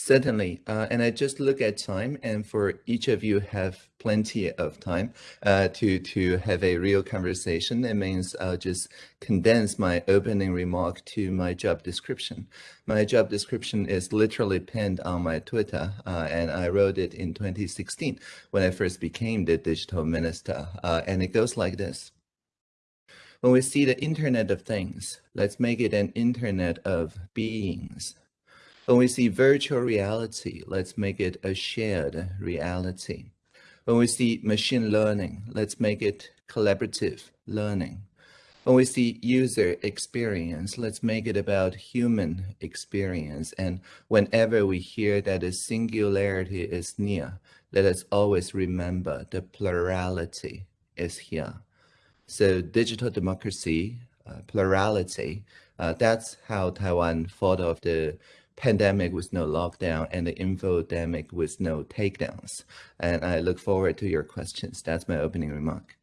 Certainly, uh, and I just look at time, and for each of you have plenty of time uh, to to have a real conversation. It means I'll just condense my opening remark to my job description. My job description is literally pinned on my Twitter, uh, and I wrote it in 2016 when I first became the digital minister, uh, and it goes like this. When we see the Internet of Things, let's make it an Internet of Beings. When we see virtual reality, let's make it a shared reality. When we see machine learning, let's make it collaborative learning. When we see user experience, let's make it about human experience. And whenever we hear that a singularity is near, let us always remember the plurality is here. So digital democracy, uh, plurality, uh, that's how Taiwan thought of the pandemic with no lockdown and the infodemic with no takedowns. And I look forward to your questions. That's my opening remark.